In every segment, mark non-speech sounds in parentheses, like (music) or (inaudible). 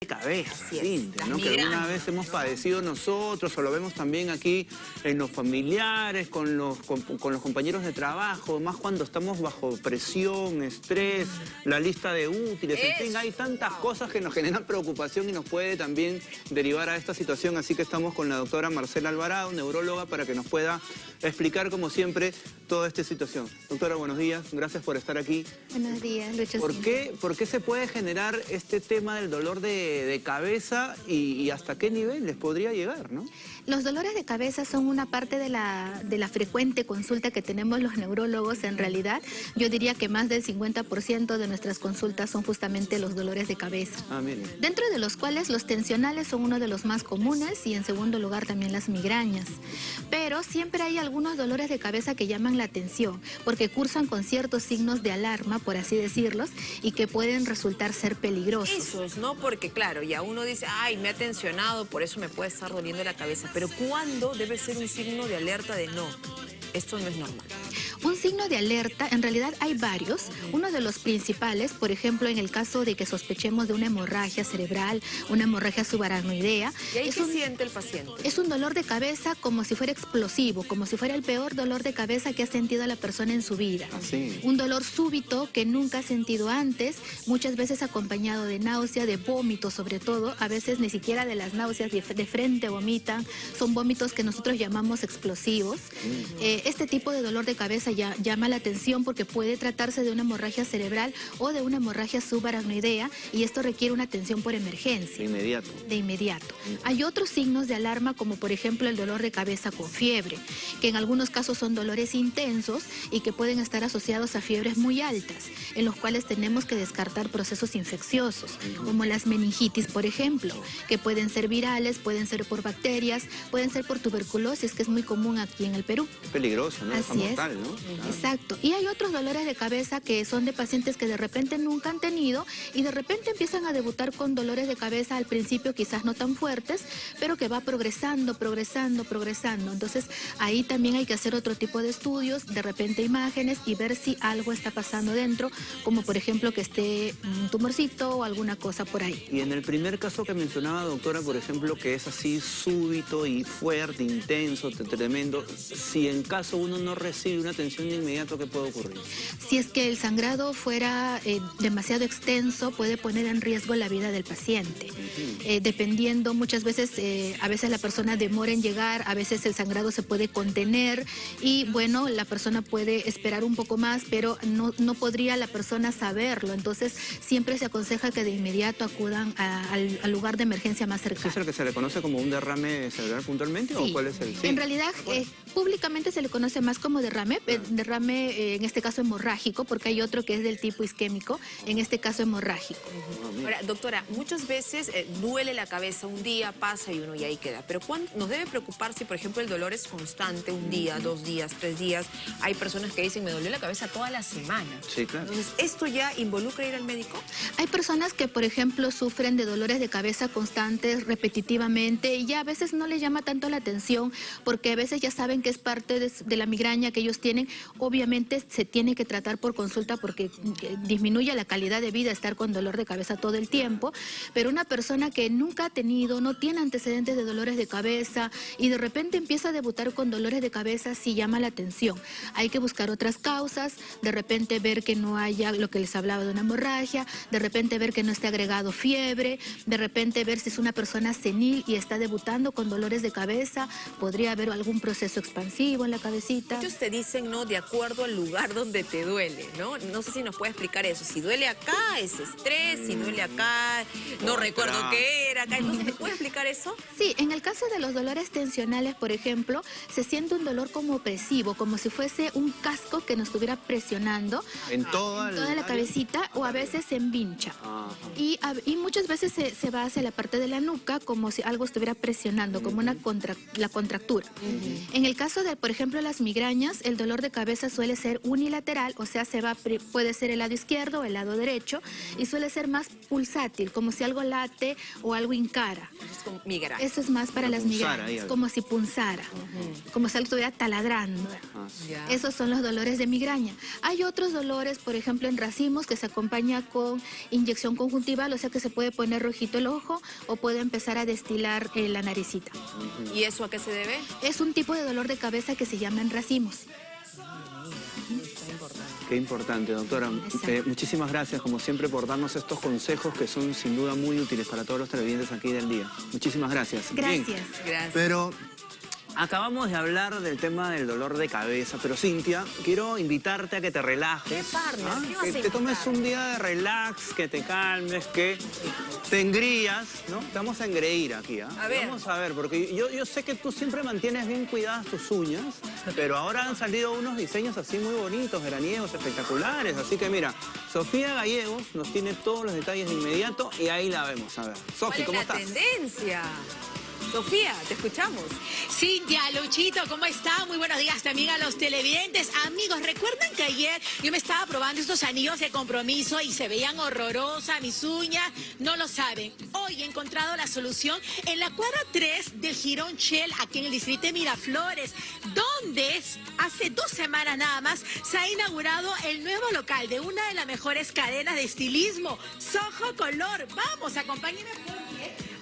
de cabeza, Cintia, ¿no? que alguna vez hemos padecido nosotros o lo vemos también aquí en los familiares, con los, con, con los compañeros de trabajo, más cuando estamos bajo presión, estrés, la lista de útiles, en fin, hay tantas cosas que nos generan preocupación y nos puede también derivar a esta situación, así que estamos con la doctora Marcela Alvarado, neuróloga, para que nos pueda explicar como siempre toda esta situación. Doctora, buenos días, gracias por estar aquí. Buenos días, Lucho. ¿Por qué, ¿Por qué se puede generar este tema del dolor de, de cabeza y, y hasta qué nivel les podría llegar, no? Los dolores de cabeza son una parte de la, de la frecuente consulta que tenemos los neurólogos. En realidad, yo diría que más del 50% de nuestras consultas son justamente los dolores de cabeza. Ah, miren. Dentro de los cuales los tensionales son uno de los más comunes y en segundo lugar también las migrañas. Pero siempre hay algunos dolores de cabeza que llaman la atención porque cursan con ciertos signos de alarma, por así decirlos, y que pueden resultar ser peligrosos. Esos, ¿no? Porque claro, ya uno dice, ay, me ha tensionado, por eso me puede estar doliendo la cabeza. Pero ¿cuándo debe ser un signo de alerta de no? Esto no es normal. Un signo de alerta, en realidad hay varios. Uno de los principales, por ejemplo, en el caso de que sospechemos de una hemorragia cerebral, una hemorragia subaracnoidea, ¿Y ahí es qué un, siente el paciente? es un dolor de cabeza como si fuera explosivo, como si fuera el peor dolor de cabeza que ha sentido la persona en su vida. Así. Un dolor súbito que nunca ha sentido antes, muchas veces acompañado de náusea, de vómito sobre todo, a veces ni siquiera de las náuseas de, de frente vomitan, son vómitos que nosotros llamamos explosivos. Eh, este tipo de dolor de cabeza ya, llama la atención porque puede tratarse de una hemorragia cerebral o de una hemorragia subaracnoidea y esto requiere una atención por De emergencia inmediato. de inmediato. Hay otros signos de alarma como por ejemplo el dolor de cabeza con fiebre, que en algunos casos son dolores intensos y que pueden estar asociados a fiebres muy altas, en los cuales tenemos que descartar procesos infecciosos, como las meningitis por ejemplo, que pueden ser virales, pueden ser por bacterias, pueden ser por tuberculosis, que es muy común aquí en el Perú. Es peligroso, ¿no? Así es. mortal, ¿no? Exacto. Y hay otros dolores de cabeza que son de pacientes que de repente nunca han tenido y de repente empiezan a debutar con dolores de cabeza al principio quizás no tan fuertes, pero que va progresando, progresando, progresando. Entonces ahí también hay que hacer otro tipo de estudios, de repente imágenes y ver si algo está pasando dentro, como por ejemplo que esté un tumorcito o alguna cosa por ahí. Y en el primer caso que mencionaba, doctora, por ejemplo, que es así súbito y fuerte, intenso, te- tremendo, si en caso uno no recibe una atención de inmediato, ¿qué puede ocurrir? Si es que el sangrado fuera eh, demasiado extenso, puede poner en riesgo la vida del paciente. Eh, dependiendo, muchas veces, eh, a veces la persona demora en llegar, a veces el sangrado se puede contener y bueno, la persona puede esperar un poco más, pero no, no podría la persona saberlo. Entonces, siempre se aconseja que de inmediato acudan a- al, al lugar de emergencia más ¿Ese cercano. es el que se le conoce como un derrame cerebral puntualmente o Sí. cuál es el? sí? En realidad, eh, públicamente se le conoce más como derrame, derrame eh, en este caso hemorrágico, porque hay otro que es del tipo isquémico, en este caso hemorrágico. Ah. Ahora, doctora, muchas veces eh, duele la cabeza, un día pasa y uno ya ahí queda. Pero ¿cuándo nos debe preocupar si, por ejemplo, el dolor es constante, un día, dos días, tres días? Hay personas que dicen, me dolió la cabeza toda la semana. Sí, claro. Entonces, ¿esto ya involucra ir al médico? Hay personas que, por ejemplo, sufren de dolores de cabeza constantes, repetitivamente, y ya a veces no les llama tanto la atención, porque a veces ya saben que es parte de, de la migraña que ellos tienen. Obviamente se tiene que tratar por consulta porque eh, disminuye la calidad de vida estar con dolor de cabeza todo el tiempo, pero una persona que nunca ha tenido, no tiene antecedentes de dolores de cabeza y de repente empieza a debutar con dolores de cabeza, sí llama la atención. Hay que buscar otras causas, de repente ver que no haya lo que les hablaba de una hemorragia, de repente ver que no esté agregado fiebre, de repente ver si es una persona senil y está debutando con dolores de cabeza, podría haber algún proceso expansivo en la cabecita. Muchos te dicen, ¿no? De acuerdo al lugar donde te duele, ¿no? No sé si nos puede explicar eso. Si duele acá, es estrés. Si duele acá, no recuerdo Otra. qué era acá. Entonces, ¿me puede explicar eso? Sí, en el caso de los dolores tensionales, por ejemplo, se siente un dolor como opresivo, como si fuese un casco que nos estuviera presionando En toda, en toda la cabecita o a veces se envincha. Y, a- y muchas veces se, se va hacia la parte de la nuca como si algo estuviera presionando, como una contra- la contractura. En el caso de, por ejemplo, las migrañas, el dolor de de cabeza suele ser unilateral, o sea, se va puede ser el lado izquierdo o el lado derecho, y suele ser más pulsátil, como si algo late o algo incara. Es como migraña. Eso es más para las migrañas, como si punzara, como si algo estuviera taladrando. Ah, Esos son los dolores de migraña. Hay otros dolores, por ejemplo, en racimos, que se acompaña con inyección conjuntival, o sea que se puede poner rojito el ojo o puede empezar a destilar eh, la naricita. ¿Y eso a qué se debe? Es un tipo de dolor de cabeza que se llama en racimos. Qué importante, doctora. Eh, muchísimas gracias, como siempre, por darnos estos consejos que son sin duda muy útiles para todos los televidentes aquí del día. Muchísimas gracias. Gracias. Gracias. Pero Acabamos de hablar del tema del dolor de cabeza, pero Cintia, quiero invitarte a que te relajes. ¿Qué ¿Ah? Que te tomes un día de relax, que te calmes, que te engrías, ¿no? Te vamos a engreír aquí, ¿ah? A ver. Vamos a ver, porque yo, yo sé que tú siempre mantienes bien cuidadas tus uñas, pero ahora han salido unos diseños así muy bonitos, veraniegos, espectaculares. Así que mira, Sofía Gallegos nos tiene todos los detalles de inmediato y ahí la vemos. A ver, Sofía, ¿cómo estás? tendencia? Sofía, te escuchamos. Cintia, Luchito, ¿cómo está? Muy buenos días también a los televidentes. Amigos, ¿recuerdan que ayer yo me estaba probando estos anillos de compromiso y se veían horrorosas mis uñas? No lo saben. Hoy he encontrado la solución en la cuadra 3 del Girón Shell, aquí en el distrito de Miraflores, donde hace dos semanas nada más se ha inaugurado el nuevo local de una de las mejores cadenas de estilismo, Soho Color. Vamos, acompáñenme.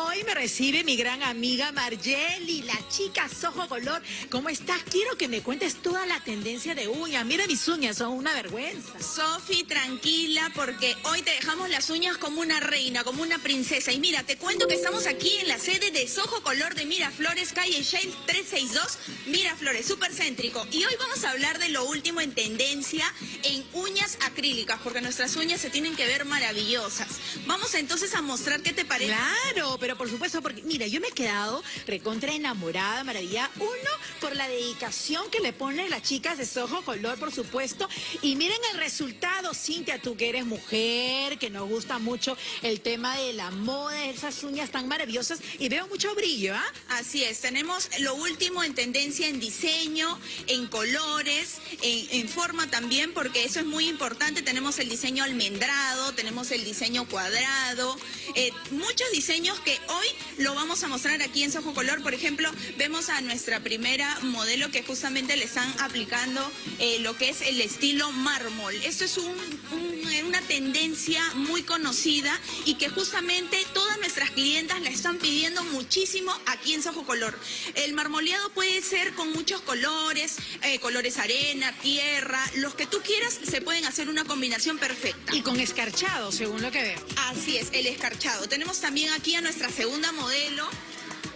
Hoy me recibe mi gran amiga Margeli, la chica Sojo Color. ¿Cómo estás? Quiero que me cuentes toda la tendencia de uñas. Mira mis uñas, son una vergüenza. Sofi, tranquila, porque hoy te dejamos las uñas como una reina, como una princesa. Y mira, te cuento que estamos aquí en la sede de Sojo Color de Miraflores, calle Shale 362, Miraflores, súper céntrico. Y hoy vamos a hablar de lo último en tendencia en uñas acrílicas, porque nuestras uñas se tienen que ver maravillosas. Vamos entonces a mostrar qué te parece. Claro, pero por supuesto, porque mira, yo me he quedado recontra enamorada, maravilla. Uno, por la dedicación que le ponen las chicas de Soho Color, por supuesto. Y miren el resultado, Cintia, tú que eres mujer, que nos gusta mucho el tema de la moda, esas uñas tan maravillosas. Y veo mucho brillo, ¿ah? Así es, tenemos lo último en tendencia en diseño, en colores, en, forma también, porque eso es muy importante. Tenemos el diseño almendrado, tenemos el diseño cuadrado, eh, muchos diseños que hoy lo vamos a mostrar aquí en Sojo Color. Por ejemplo, vemos a nuestra primera modelo que justamente le están aplicando eh, lo que es el estilo mármol. Esto es una tendencia muy conocida y que justamente todas nuestras clientas la están pidiendo muchísimo aquí en Sojo Color. El marmoleado puede ser con muchos colores, eh, colores arena, tierra, los que tú quieras, se pueden hacer una combinación perfecta. Y con escarchado, según lo que veo. Así es, el escarchado. Tenemos también aquí a nuestra segunda modelo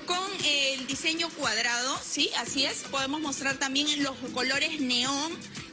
con el diseño cuadrado, ¿sí? Así es. Podemos mostrar también los colores neón.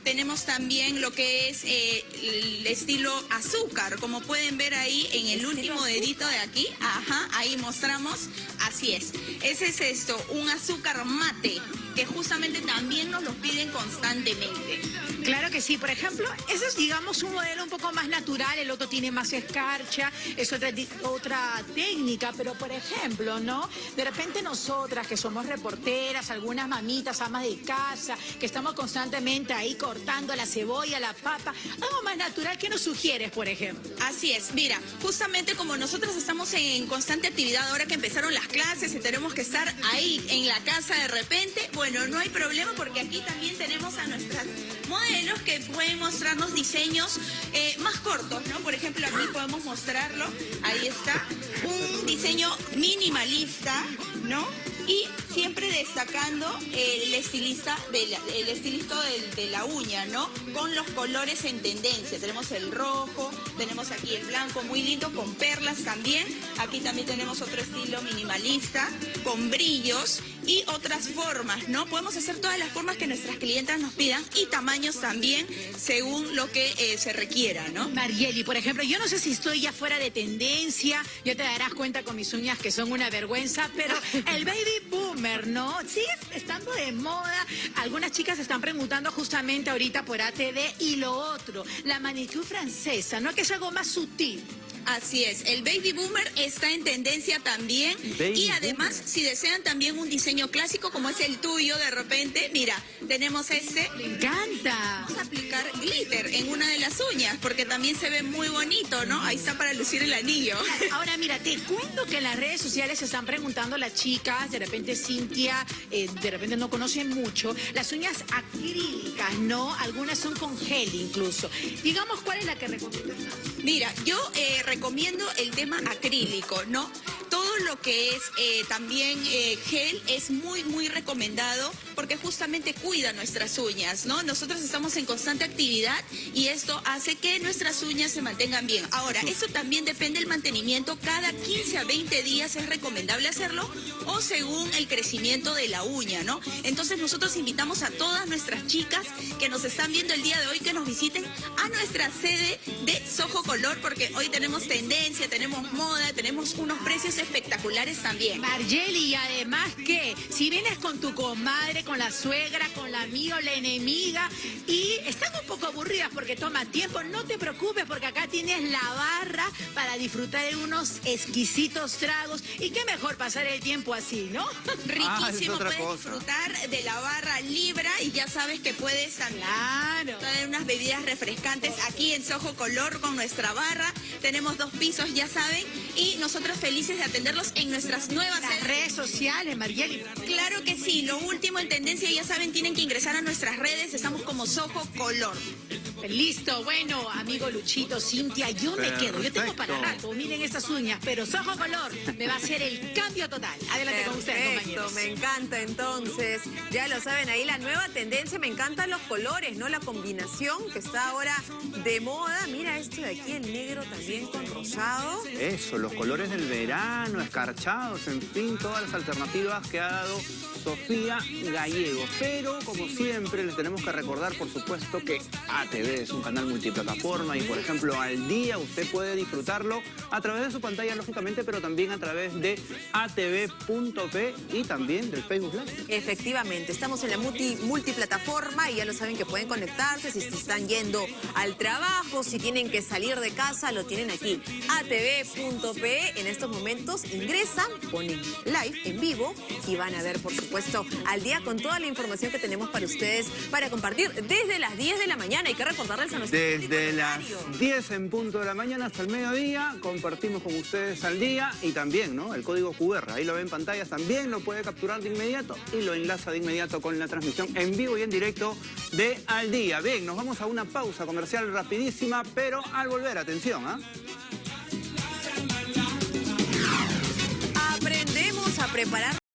Tenemos también lo que es eh, el estilo azúcar, como pueden ver ahí en el último dedito de aquí. Ajá, ahí mostramos. Así es. Ese es esto, un azúcar mate que justamente también nos lo piden constantemente. Claro que sí, por ejemplo, ese es digamos un modelo un poco más natural, el otro tiene más escarcha, es otra, otra técnica, pero por ejemplo, ¿no? De repente nosotras que somos reporteras, algunas mamitas, amas de casa, que estamos constantemente ahí cortando la cebolla, la papa, algo más natural, ¿qué nos sugieres, por ejemplo? Así es, mira, justamente como nosotros estamos en constante actividad ahora que empezaron las clases y tenemos que estar ahí en la casa de repente, bueno, no hay problema porque aquí también tenemos a nuestras modelos que pueden mostrarnos diseños eh, más cortos, ¿no? Por ejemplo, aquí podemos mostrarlo, ahí está, un diseño minimalista, ¿no? Y siempre destacando el estilista, el estilista de, la uña, ¿no? Con los colores en tendencia. Tenemos el rojo, tenemos aquí el blanco, muy lindo, con perlas también. Aquí también tenemos otro estilo minimalista, con brillos y otras formas, ¿no? Podemos hacer todas las formas que nuestras clientas nos pidan y tamaños también según lo que eh, se requiera, ¿no? Marieli, por ejemplo, yo no sé si estoy ya fuera de tendencia, ya te darás cuenta con mis uñas que son una vergüenza, pero (laughs) el baby boomer, ¿no? Sigue estando de moda. Algunas chicas están preguntando justamente ahorita por ATD y lo otro, la manicure francesa, ¿no? Que es algo más sutil. Así es, el baby boomer está en tendencia también Baby y además boomer. si desean también un diseño clásico como es el tuyo de repente, mira, tenemos este, Me encanta. vamos a aplicar glitter en una de las uñas porque también se ve muy bonito, ¿no? Ahí está para lucir el anillo. (laughs) Ahora mira, te cuento que en las redes sociales se están preguntando las chicas, de repente Cintia, eh, de repente no conocen mucho, las uñas acrílicas, ¿no? Algunas son con gel incluso. Digamos, ¿cuál es la que recomiendas? Mira, yo eh, recomiendo el tema acrílico, ¿no? Lo que es eh, también eh, gel es muy, muy recomendado porque justamente cuida nuestras uñas, ¿no? Nosotros estamos en constante actividad y esto hace que nuestras uñas se mantengan bien. Ahora, eso también depende del mantenimiento. Cada 15 a 20 días es recomendable hacerlo o según el crecimiento de la uña, ¿no? Entonces nosotros invitamos a todas nuestras chicas que nos están viendo el día de hoy que nos visiten a nuestra sede de Soho Color porque hoy tenemos tendencia, tenemos moda, tenemos unos precios espectaculares también. Margeli, y además que si vienes con tu comadre, con la suegra, con la amiga o la enemiga y están un poco aburridas porque toma tiempo, no te preocupes porque acá tienes la barra para disfrutar de unos exquisitos tragos y qué mejor pasar el tiempo así, ¿no? Ah, (laughs) Riquísimo, puedes cosa. disfrutar de la barra Libra y ya sabes que puedes también Claro. traer unas bebidas refrescantes aquí en Soho Color con nuestra barra. Tenemos dos pisos, ya saben, y nosotros felices de atenderlos en nuestras nuevas Las redes sociales, Margeli. Claro que sí, lo último en tendencia, ya saben, tienen que ingresar a nuestras redes, estamos como Soho Color. Listo, bueno, amigo Luchito, Cintia, yo me quedo. Yo tengo para Perfecto. rato, miren estas uñas, pero Sojo Color me va a hacer el cambio total. Adelante con ustedes, Perfecto, compañeros. me encanta entonces. Ya lo saben, ahí la nueva tendencia, me encantan los colores, ¿no? La combinación que está ahora de moda. Mira esto de aquí, el negro también con rosado. Eso, los colores del verano, escarchados, en fin, todas las alternativas que ha dado Sofía Gallego. Pero, como siempre, les tenemos que recordar, por supuesto, que ATV es un canal multiplataforma y, por ejemplo, al día usted puede disfrutarlo a través de su pantalla, lógicamente, pero también a través de atv.p y también del Facebook Live. Efectivamente, estamos en la multi- multiplataforma y ya lo saben que pueden conectarse si están yendo al trabajo, si tienen que salir de casa, lo tienen aquí. atv.pe en estos momentos ingresan, ponen live en vivo y van a ver, por supuesto, al día con toda la información que tenemos para ustedes para compartir desde las 10 de la mañana. Hay que recordarles a Desde las horario. 10 en punto de la mañana hasta el mediodía, compartimos con ustedes al día y también, ¿no? El código QR, ahí lo ven en pantallas, también lo puede capturar de inmediato y lo enlaza de inmediato con la transmisión en vivo y en directo de Al Día. Bien, nos vamos a una pausa comercial rapidísima, pero al volver, atención, ¿ah? Aprendemos a preparar